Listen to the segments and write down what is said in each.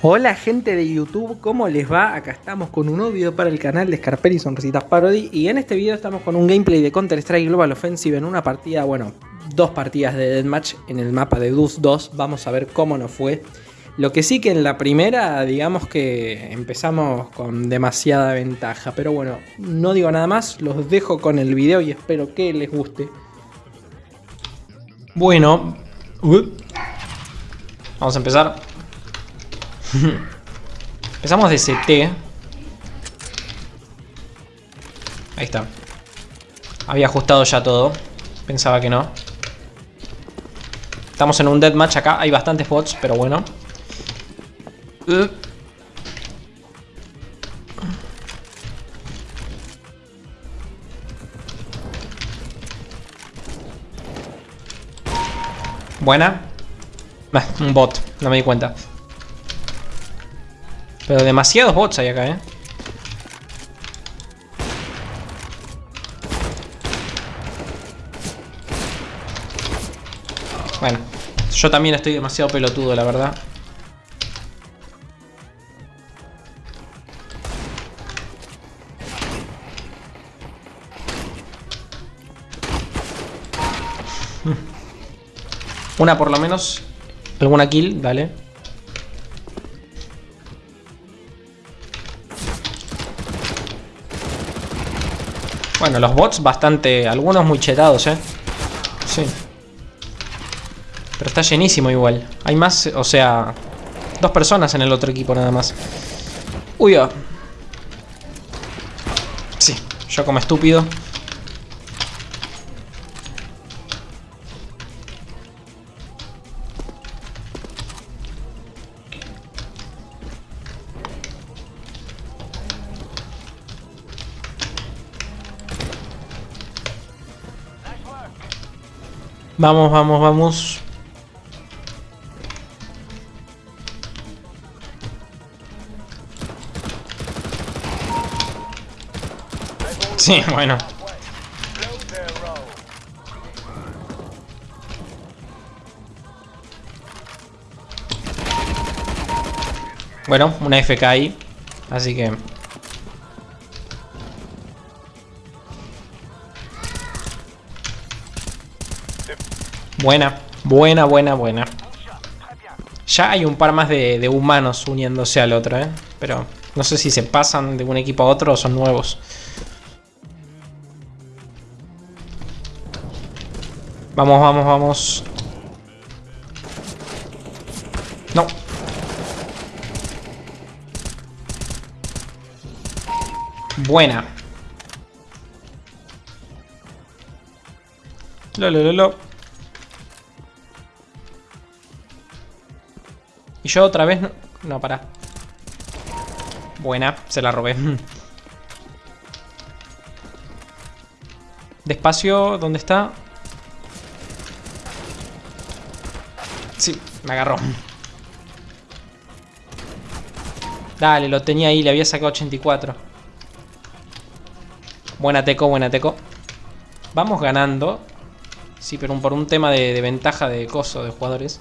Hola gente de YouTube, ¿cómo les va? Acá estamos con un nuevo video para el canal de Scarpelli Sonrisitas Parody y en este video estamos con un gameplay de Counter Strike Global Offensive en una partida, bueno, dos partidas de Deathmatch en el mapa de Deuce 2, vamos a ver cómo nos fue. Lo que sí que en la primera, digamos que empezamos con demasiada ventaja, pero bueno, no digo nada más, los dejo con el video y espero que les guste. Bueno, uh, vamos a empezar. Empezamos de CT. Ahí está. Había ajustado ya todo. Pensaba que no. Estamos en un deathmatch acá. Hay bastantes bots, pero bueno. Buena. un bot. No me di cuenta. Pero demasiados bots hay acá, ¿eh? Bueno, yo también estoy demasiado pelotudo, la verdad. Una por lo menos. Alguna kill, dale. Bueno, los bots bastante... Algunos muy chetados, ¿eh? Sí. Pero está llenísimo igual. Hay más, o sea... Dos personas en el otro equipo nada más. Uy, oh. Sí, yo como estúpido. Vamos, vamos, vamos. Sí, bueno. Bueno, una FK ahí. Así que Buena, buena, buena, buena. Ya hay un par más de, humanos uniéndose al otro, ¿eh? Pero no sé si se pasan de un equipo a otro o son nuevos. Vamos, vamos, vamos. No. Buena. Lo, lo, lo, lo. Y yo otra vez... No, no para. Buena, se la robé. Despacio, ¿dónde está? Sí, me agarró. Dale, lo tenía ahí, le había sacado 84. Buena teco, buena teco. Vamos ganando. Sí, pero por un tema de, de ventaja de coso de jugadores.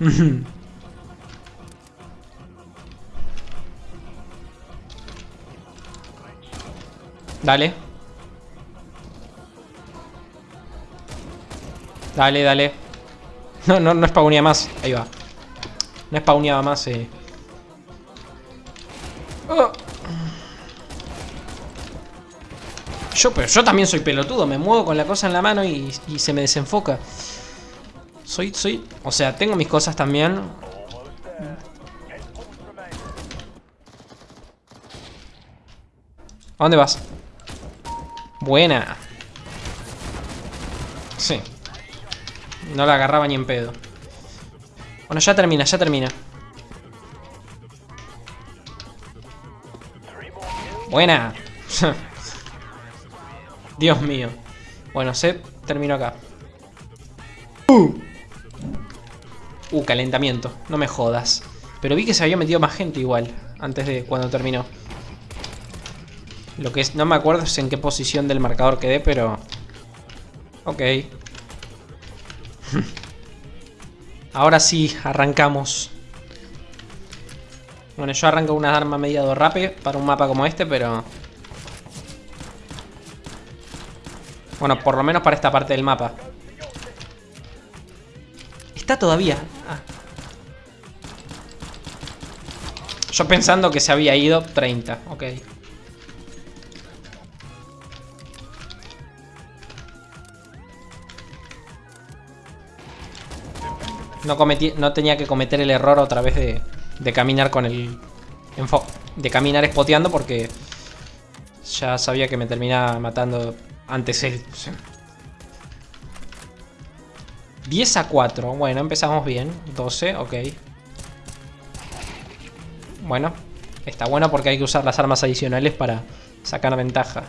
Dale. Dale, dale. No, no, no spawneaba más. Ahí va. No spawneaba más, eh. Oh. Yo, pero yo también soy pelotudo. Me muevo con la cosa en la mano y se me desenfoca. Soy, soy... O sea, tengo mis cosas también. ¿A dónde vas? Buena. Sí. No la agarraba ni en pedo. Bueno, ya termina, ya termina. Buena. Dios mío. Bueno, se terminó acá. Uh. uh, calentamiento. No me jodas. Pero vi que se había metido más gente igual. Antes de cuando terminó. Lo que es, no me acuerdo en qué posición del marcador quedé, pero... Ok. Ahora sí, arrancamos. Bueno, yo arranco una arma media rápido para un mapa como este, pero... Bueno, por lo menos para esta parte del mapa. Está todavía. Ah. Yo pensando que se había ido 30, ok. No, cometí, no tenía que cometer el error otra vez de, de caminar con el... De caminar espoteando porque ya sabía que me terminaba matando antes él. 10 a 4. Bueno, empezamos bien. 12, ok. Bueno, está bueno porque hay que usar las armas adicionales para sacar ventaja.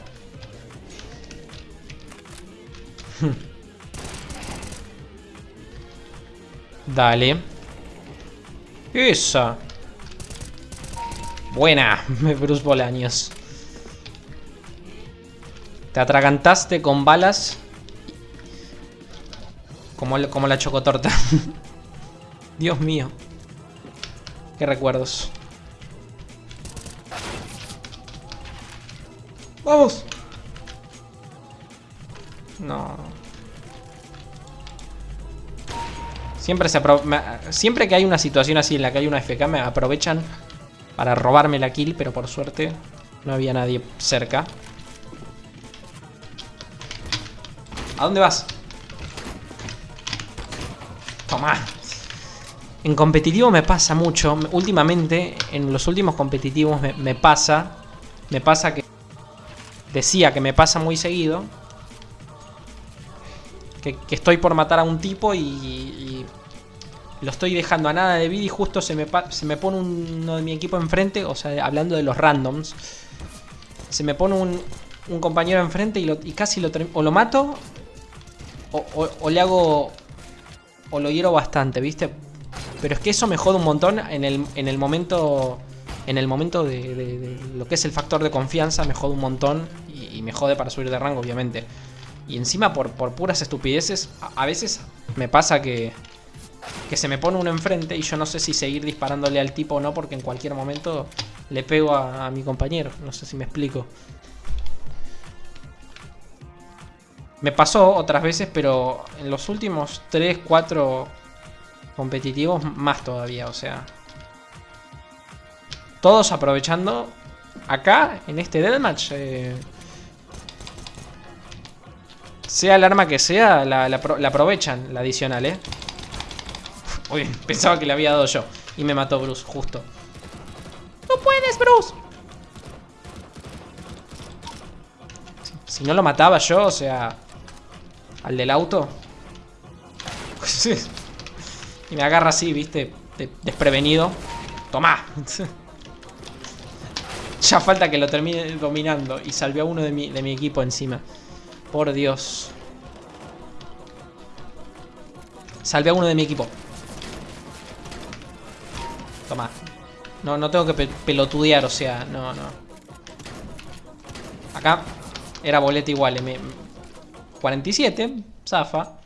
Dale. Esa. Buena, Bruce Bolaños. Te atragantaste con balas. Como, como la chocotorta. Dios mío. Qué recuerdos. ¡Vamos! No. Siempre, se siempre que hay una situación así en la que hay una FK me aprovechan para robarme la kill, pero por suerte no había nadie cerca. ¿A dónde vas? Toma. En competitivo me pasa mucho. Últimamente, en los últimos competitivos me, pasa. Me pasa que... Decía que me pasa muy seguido. Que, estoy por matar a un tipo y, lo estoy dejando a nada de vida y justo se me, se me pone uno de mi equipo enfrente. O sea, hablando de los randoms. Se me pone un, un compañero enfrente y, y casi lo, o lo mato o, le hago... O lo hiero bastante, ¿viste? Pero es que eso me jode un montón en el, en el momento... En el momento de, lo que es el factor de confianza me jode un montón y, me jode para subir de rango, obviamente. Y encima por, por puras estupideces, a, veces me pasa que, que se me pone uno enfrente y yo no sé si seguir disparándole al tipo o no porque en cualquier momento le pego a, mi compañero. No sé si me explico. Me pasó otras veces, pero en los últimos 3, 4 competitivos más todavía, o sea. Todos aprovechando acá, en este deathmatch. Eh, sea el arma que sea, la, aprovechan, la adicional, ¿eh? Uy, pensaba que le había dado yo. Y me mató Bruce, justo. ¡No puedes, Bruce! si no lo mataba yo, o sea... Al del auto. y me agarra así, viste, desprevenido. Toma. ya falta que lo termine dominando. Y salve a uno de mi, de mi equipo encima. Por Dios. Salve a uno de mi equipo. Toma. No, no tengo que pelotudear, o sea, no, no. Acá era boleta igual, eh, me, 47, zafa.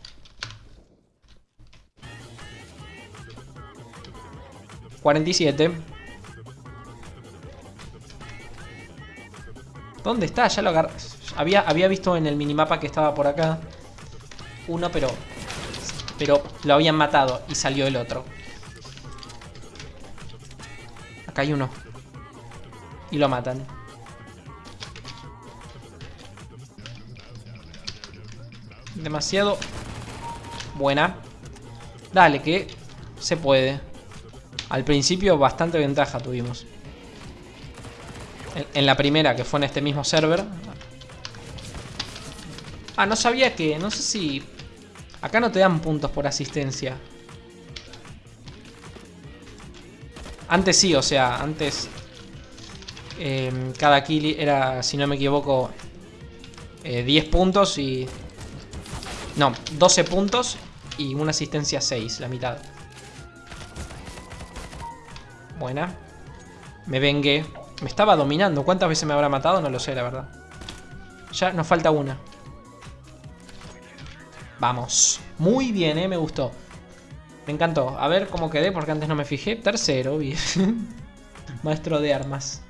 ¿47? ¿Dónde está? Ya lo agarré. Había, había visto en el minimapa que estaba por acá. Uno, pero... Pero lo habían matado y salió el otro. Acá hay uno. Y lo matan. Demasiado buena. Dale, que se puede. Al principio bastante ventaja tuvimos. En, la primera, que fue en este mismo server. Ah, no sabía que... No sé si... Acá no te dan puntos por asistencia. Antes sí, o sea, antes... Eh, cada kill era, si no me equivoco, 10 eh, puntos y no, 12 puntos y una asistencia 6, la mitad. Buena. Me vengué. Me estaba dominando. ¿Cuántas veces me habrá matado? No lo sé, la verdad. Ya nos falta una. Vamos. Muy bien, eh. Me gustó. Me encantó. A ver cómo quedé, porque antes no me fijé. Tercero, bien. Maestro de armas.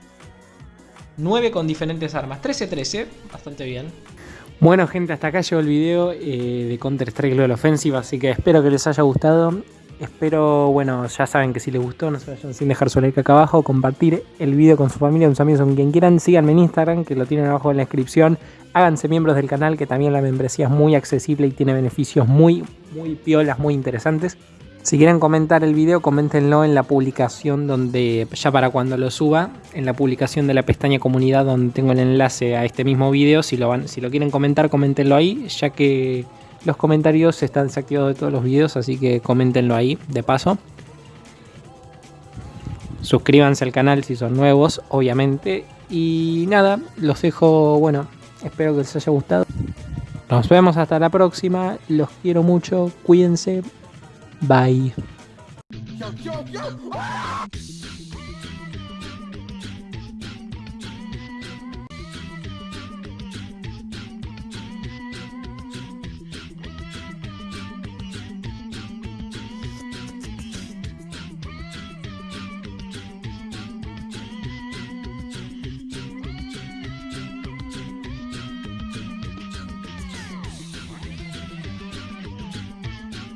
9 con diferentes armas. 13-13, bastante bien. Bueno gente, hasta acá llegó el video eh, de Counter Strike Global Offensive, así que espero que les haya gustado. Espero, bueno, ya saben que si les gustó, no se vayan sin dejar su like acá abajo, compartir el video con su familia, con sus amigos, con quien quieran. Síganme en Instagram, que lo tienen abajo en la descripción. Háganse miembros del canal, que también la membresía es muy accesible y tiene beneficios muy, muy piolas, muy interesantes. Si quieren comentar el video, coméntenlo en la publicación donde, ya para cuando lo suba, en la publicación de la pestaña comunidad donde tengo el enlace a este mismo video. Si lo, van, si lo quieren comentar, coméntenlo ahí, ya que los comentarios están desactivados de todos los videos, así que coméntenlo ahí, de paso. Suscríbanse al canal si son nuevos, obviamente. Y nada, los dejo, bueno, espero que les haya gustado. Nos vemos hasta la próxima, los quiero mucho, cuídense, Bye.